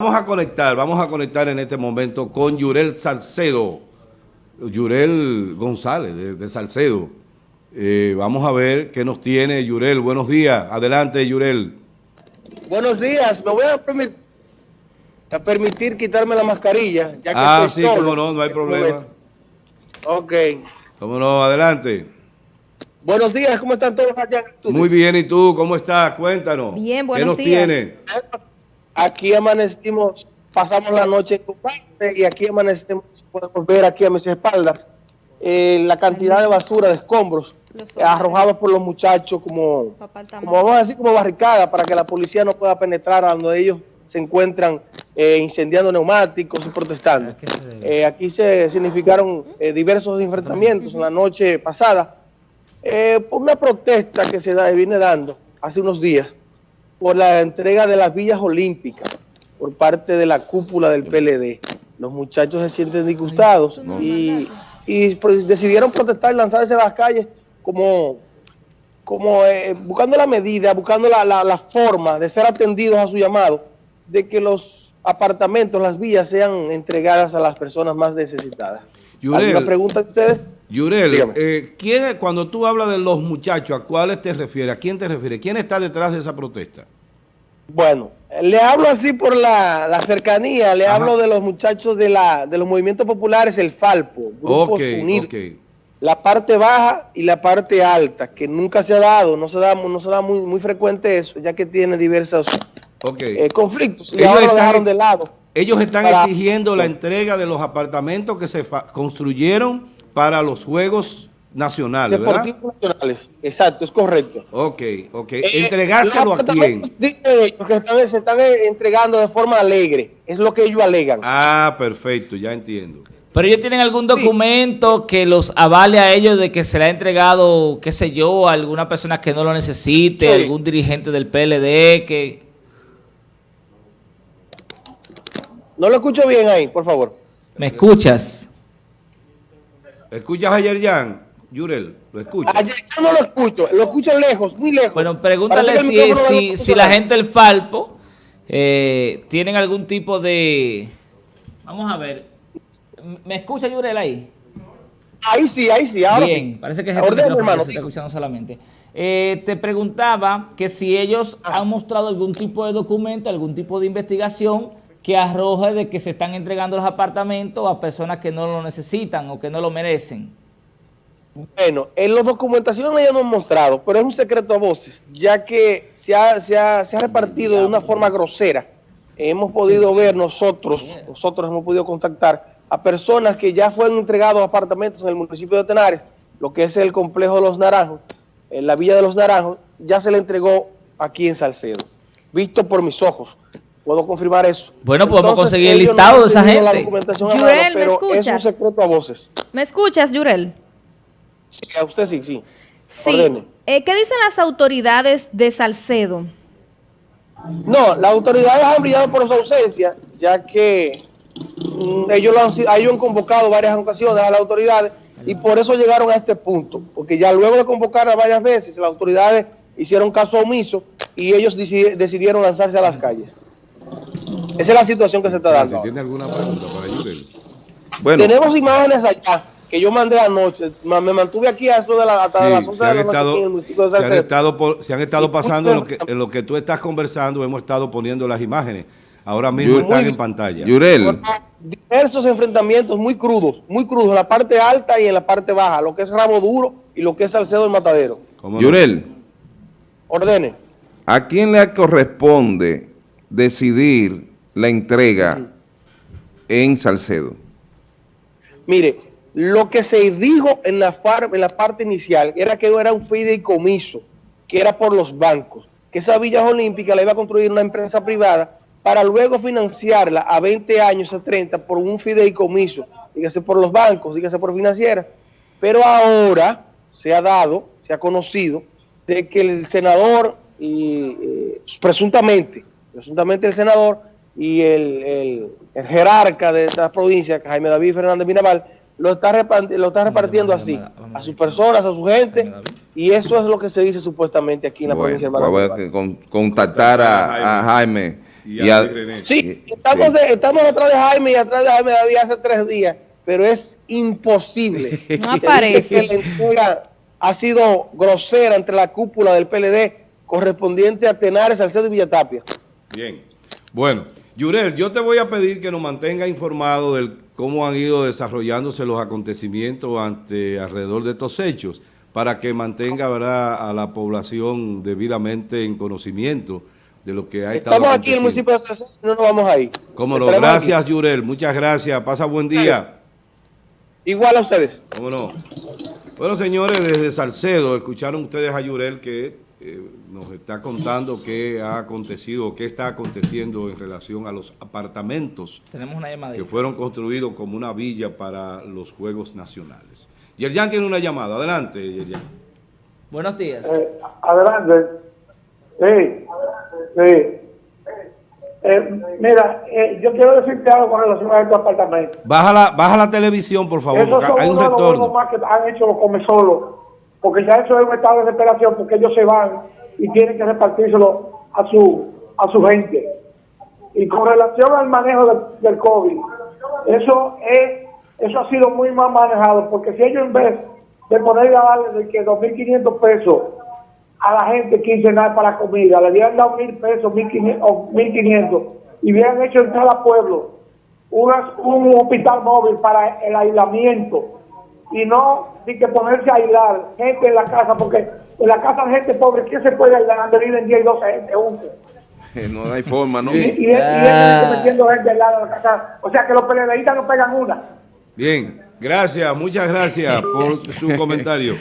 Vamos a conectar, vamos a conectar en este momento con Yurel Salcedo, Yurel González de, Salcedo. Eh, vamos a ver qué nos tiene Yurel. Buenos días. Adelante, Yurel. Buenos días. Me voy a, permitir quitarme la mascarilla. Ya que ah, sí, cómo no, no hay problema. Ok. Cómo no, adelante. Buenos días, ¿cómo están todos allá? Muy bien, ¿y tú? ¿Cómo estás? Cuéntanos. Bien, buenos ¿Qué nos tiene? Aquí amanecimos, pasamos la noche en parte y aquí amanecimos, podemos ver aquí a mis espaldas eh, la cantidad de basura, de escombros arrojados por los muchachos como, como, vamos a decir, como barricada para que la policía no pueda penetrar a donde ellos se encuentran eh, incendiando neumáticos y protestando. Eh, aquí se significaron diversos enfrentamientos en la noche pasada por una protesta que se da, viene dando hace unos días por la entrega de las villas olímpicas por parte de la cúpula del PLD. Los muchachos se sienten disgustados y, pues, decidieron protestar y lanzarse a las calles como, como eh, buscando la medida, buscando la, forma de ser atendidos a su llamado, de que los apartamentos, las villas sean entregadas a las personas más necesitadas. ¿Alguna pregunta de ustedes? Yurel, eh, ¿quién, cuando tú hablas de los muchachos, ¿a cuáles te refieres? ¿A quién te refieres? ¿Quién está detrás de esa protesta? Bueno, le hablo así por la, cercanía, le hablo de los muchachos de, la, de los movimientos populares, el Falpo, Grupos Unidos, la parte baja y la parte alta, que nunca se ha dado, no se da, no se da muy, muy frecuente eso, ya que tiene diversos eh, conflictos, y ahora lo dejaron de lado. Ellos están exigiendo la entrega de los apartamentos que se construyeron para los Juegos Nacionales, ¿verdad? nacionales, exacto, es correcto. Ok, ok. Eh, ¿Entregárselo a quién? Porque se están entregando de forma alegre, es lo que ellos alegan. Ah, perfecto, ya entiendo. Pero ellos tienen algún documento que los avale a ellos de que se le ha entregado, qué sé yo, a alguna persona que no lo necesite, algún dirigente del PLD que... No lo escucho bien ahí, por favor. ¿Me escuchas? ¿Escuchas a Yerjan? Yurel, ¿lo escuchas? Ayer yo no lo escucho, lo escucho lejos, muy lejos. Bueno, pregúntale si, si, la gente del Falpo eh, tienen algún tipo de... Vamos a ver. ¿Me escucha Yurel ahí? Ahí sí, ahí sí, ahora Bien, parece que es el hermano, se está escuchando solamente. Eh, te preguntaba que si ellos han mostrado algún tipo de documento, algún tipo de investigación que arroje de que se están entregando los apartamentos a personas que no lo necesitan o que no lo merecen. Bueno, en las documentaciones ya no han mostrado, pero es un secreto a voces, ya que se ha, se ha, repartido de una forma grosera. Hemos podido ver nosotros, nosotros hemos podido contactar a personas que ya fueron entregados apartamentos en el municipio de Tenares, lo que es el complejo de los Naranjos, en la Villa de los Naranjos, ya se le entregó aquí en Salcedo, visto por mis ojos. Puedo confirmar eso. Bueno, podemos conseguir el listado de esa gente. Yurel, ¿me escuchas? Es un secreto a voces. ¿Me escuchas, Yurel? Sí, a usted sí, sí. Sí. Eh, ¿Qué dicen las autoridades de Salcedo? No, las autoridades han brillado por su ausencia, ya que mm, ellos, lo han, ellos han convocado varias ocasiones a las autoridades y por eso llegaron a este punto, porque ya luego de convocar a varias veces, las autoridades hicieron caso omiso y ellos decidieron lanzarse a las calles. Esa es la situación que se está dando. ¿Tiene alguna pregunta para Yurel? Bueno. Tenemos imágenes allá que yo mandé anoche. Me mantuve aquí hasta de la, hasta las 11 se han estado, se han estado, se han estado pasando en lo, que, en lo que tú estás conversando, hemos estado poniendo las imágenes. Ahora mismo están en pantalla. Yurel. Diversos enfrentamientos muy crudos, muy crudos, en la parte alta y en la parte baja, lo que es Rabo Duro y lo que es Salcedo del Matadero. Yurel. Ordene. ¿A quién le corresponde decidir la entrega en Salcedo? Mire, lo que se dijo en la, parte inicial era que era un fideicomiso, que era por los bancos, que esa Villa Olímpica la iba a construir una empresa privada para luego financiarla a 20 años, a 30, por un fideicomiso, dígase por los bancos, dígase por financieras. Pero ahora se ha dado, se ha conocido, de que el senador, y, eh, presuntamente, presuntamente el senador y el, jerarca de esta provincia, Jaime David Fernández Mirabal, lo está, repartiendo, lo está repartiendo así, a sus personas, a su gente, y eso es lo que se dice supuestamente aquí en la provincia de Voy a contactar a, Jaime Y, Y a. Sí, estamos, sí. de- estamos atrás de Jaime y atrás de Jaime David hace tres días, pero es imposible. No aparece. la entrega ha sido grosera entre la cúpula del PLD correspondiente a Tenares, Salcedo y Villatapia. Bien. Bueno, Yurel, yo te voy a pedir que nos mantenga informado de cómo han ido desarrollándose los acontecimientos ante alrededor de estos hechos, para que mantenga ¿verdad? a la población debidamente en conocimiento de lo que ha estado Estamos aquí en el municipio de y no nos vamos ahí. Cómo no, gracias aquí. Yurel, muchas gracias, pasa buen día. Igual a ustedes. ¿Cómo no? Bueno, señores, desde Salcedo, escucharon ustedes a Yurel que eh, nos está contando qué ha acontecido, qué está aconteciendo en relación a los apartamentos Tenemos una llamada. que fueron construidos como una villa para los Juegos Nacionales. Yerjan tiene una llamada. Adelante, Yerjan. Buenos días. Eh, adelante. Sí, sí. Eh, mira, eh, yo quiero decirte algo con relación a estos apartamentos. Baja la, baja la televisión, por favor, Esos porque son hay un uno de los juegos retorno. más que han hecho los come solos, porque ya eso es un estado de desesperación, porque ellos se van y tienen que repartírselo a su a su gente. Y con relación al manejo del, COVID, eso es eso ha sido muy mal manejado, porque si ellos en vez de ponerle a darle de que 2.500 pesos a la gente quincenal para comida, le hubieran dado mil pesos, 1.500 o 1.500 y hubieran hecho en cada pueblo unas- un hospital móvil para el aislamiento y no ni que ponerse a aislar gente en la casa, porque en la casa de gente pobre, ¿quién se puede aislar? Han venido en 10 y 12 gente juntos. No hay forma, ¿no? Y, y, y, Ah. y metiendo gente al lado de la casa. O sea que los peleadistas no pegan una. Bien, gracias, muchas gracias por su comentario.